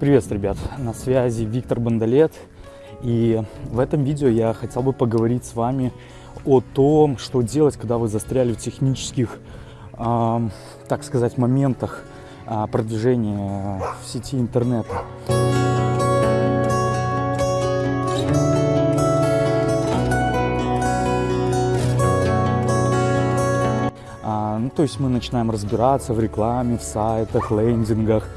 Привет, ребят! На связи Виктор Бандалет. И в этом видео я хотел бы поговорить с вами о том, что делать, когда вы застряли в технических, э, так сказать, моментах э, продвижения в сети интернета. А, ну, то есть мы начинаем разбираться в рекламе, в сайтах, лендингах,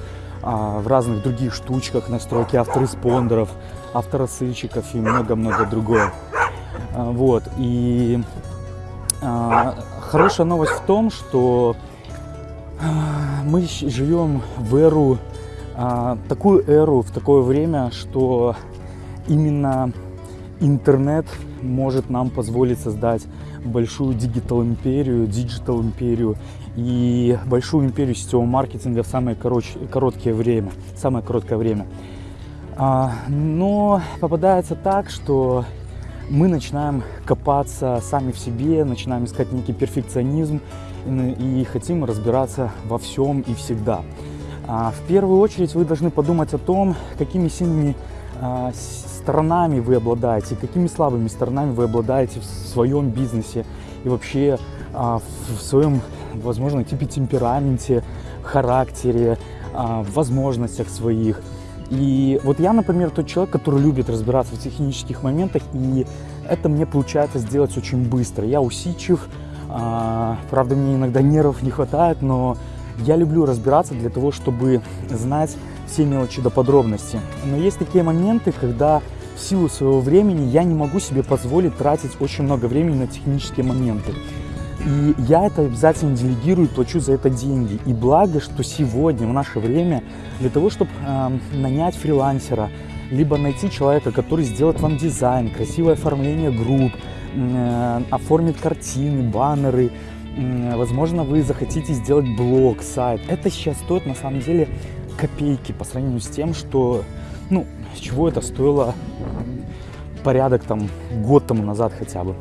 а, в разных других штучках, настройки автореспондеров, авторассылщиков и много-много другое. А, вот, и а, хорошая новость в том, что а, мы живем в эру, а, такую эру, в такое время, что именно интернет может нам позволить создать большую digital империю, digital империю и большую империю сетевого маркетинга в самое короче, короткое время, самое короткое время. А, но попадается так, что мы начинаем копаться сами в себе, начинаем искать некий перфекционизм и, и хотим разбираться во всем и всегда. А, в первую очередь вы должны подумать о том, какими сильными а, сторонами вы обладаете, какими слабыми сторонами вы обладаете в своем бизнесе и вообще а, в своем, возможно, типе темпераменте, характере, а, возможностях своих. И вот я, например, тот человек, который любит разбираться в технических моментах, и это мне получается сделать очень быстро. Я усидчив, правда, мне иногда нервов не хватает, но я люблю разбираться для того, чтобы знать все мелочи до подробности. Но есть такие моменты, когда в силу своего времени я не могу себе позволить тратить очень много времени на технические моменты. И я это обязательно делегирую, плачу за это деньги. И благо, что сегодня, в наше время, для того, чтобы э, нанять фрилансера, либо найти человека, который сделает вам дизайн, красивое оформление групп, э, оформит картины, баннеры, э, возможно, вы захотите сделать блог, сайт. Это сейчас стоит на самом деле копейки по сравнению с тем, что, ну, чего это стоило порядок там год тому назад хотя бы.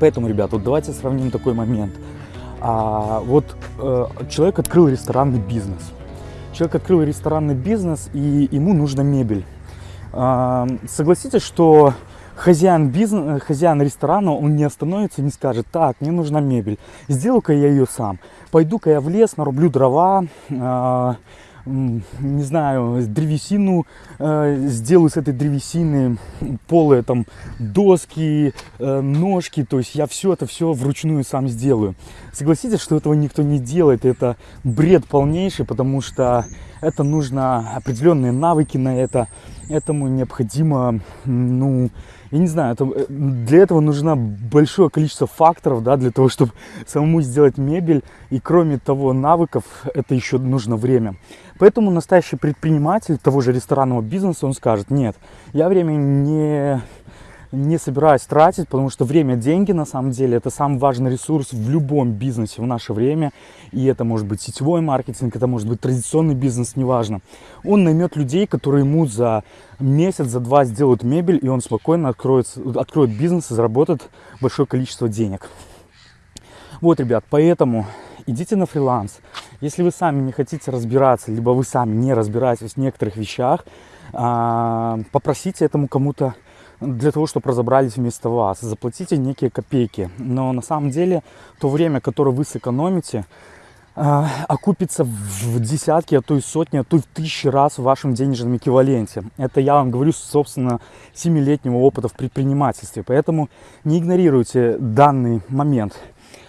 Поэтому, ребят, вот давайте сравним такой момент. А, вот э, человек открыл ресторанный бизнес. Человек открыл ресторанный бизнес, и ему нужна мебель. А, согласитесь, что хозяин бизнеса, хозяин ресторана, он не остановится, не скажет, так, мне нужна мебель, сделаю-ка я ее сам. Пойду-ка я в лес, нарублю дрова, э, не знаю, древесину э, сделаю с этой древесины, полые там доски, э, ножки, то есть я все это все вручную сам сделаю. Согласитесь, что этого никто не делает, это бред полнейший, потому что это нужно определенные навыки на это, этому необходимо, ну, я не знаю, это, для этого нужно большое количество факторов, да, для того, чтобы самому сделать мебель. И кроме того навыков, это еще нужно время. Поэтому настоящий предприниматель того же ресторанного бизнеса, он скажет, нет, я время не не собираюсь тратить, потому что время – деньги, на самом деле. Это самый важный ресурс в любом бизнесе в наше время. И это может быть сетевой маркетинг, это может быть традиционный бизнес, неважно. Он наймет людей, которые ему за месяц, за два сделают мебель, и он спокойно откроет, откроет бизнес и заработает большое количество денег. Вот, ребят, поэтому идите на фриланс. Если вы сами не хотите разбираться, либо вы сами не разбираетесь в некоторых вещах, а, попросите этому кому-то для того, чтобы разобрались вместо вас. Заплатите некие копейки. Но на самом деле то время, которое вы сэкономите, э, окупится в десятки, а то и сотни, а то и в тысячи раз в вашем денежном эквиваленте. Это я вам говорю, собственно, семилетнего опыта в предпринимательстве. Поэтому не игнорируйте данный момент.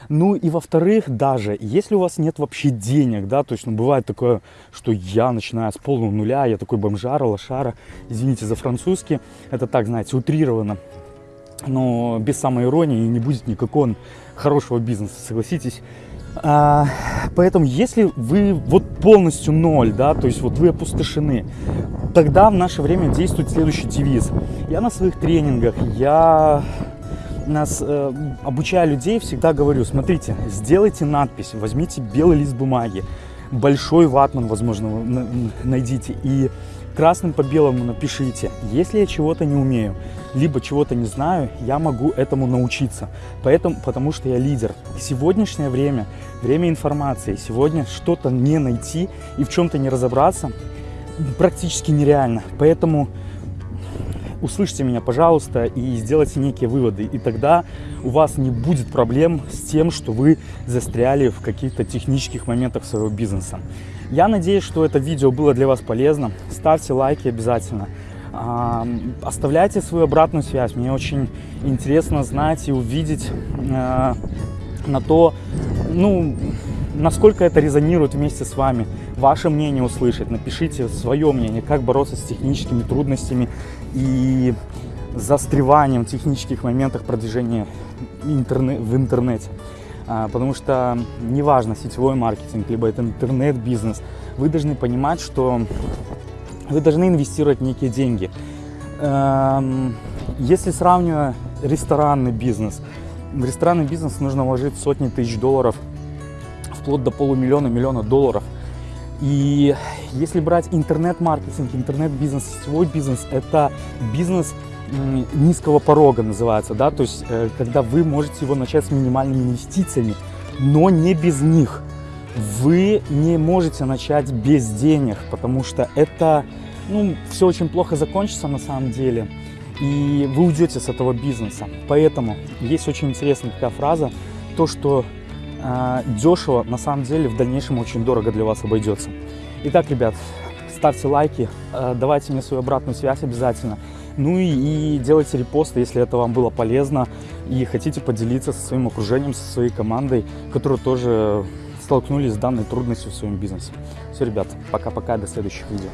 Ну и во-вторых, даже если у вас нет вообще денег, да, то есть, ну, бывает такое, что я начинаю с полного нуля, я такой бомжара, лошара, извините за французский, это так, знаете, утрировано, но без самой иронии не будет никакого хорошего бизнеса, согласитесь. А, поэтому, если вы вот полностью ноль, да, то есть вот вы опустошены, тогда в наше время действует следующий девиз. Я на своих тренингах, я нас э, обучая людей, всегда говорю, смотрите, сделайте надпись, возьмите белый лист бумаги, большой ватман, возможно, найдите и красным по белому напишите, если я чего-то не умею, либо чего-то не знаю, я могу этому научиться, поэтому, потому что я лидер. Сегодняшнее время, время информации, сегодня что-то не найти и в чем-то не разобраться, практически нереально. Поэтому услышьте меня, пожалуйста, и сделайте некие выводы. И тогда у вас не будет проблем с тем, что вы застряли в каких-то технических моментах своего бизнеса. Я надеюсь, что это видео было для вас полезно. Ставьте лайки обязательно. Оставляйте свою обратную связь. Мне очень интересно знать и увидеть э, на то, ну, насколько это резонирует вместе с вами. Ваше мнение услышать. Напишите свое мнение, как бороться с техническими трудностями и застреванием в технических моментах продвижения интернет, в интернете. А, потому что неважно, сетевой маркетинг, либо это интернет-бизнес, вы должны понимать, что вы должны инвестировать некие деньги. Эм, если сравнивая ресторанный бизнес, в ресторанный бизнес нужно вложить сотни тысяч долларов, вплоть до полумиллиона, миллиона долларов. И если брать интернет-маркетинг, интернет-бизнес, сетевой бизнес, это бизнес низкого порога называется, да, то есть э, когда вы можете его начать с минимальными инвестициями, но не без них. Вы не можете начать без денег, потому что это, ну, все очень плохо закончится на самом деле, и вы уйдете с этого бизнеса. Поэтому есть очень интересная такая фраза, то, что дешево на самом деле в дальнейшем очень дорого для вас обойдется. Итак, ребят, ставьте лайки, э, давайте мне свою обратную связь обязательно. Ну и, и делайте репосты, если это вам было полезно и хотите поделиться со своим окружением, со своей командой, которые тоже столкнулись с данной трудностью в своем бизнесе. Все, ребят, пока-пока, до следующих видео.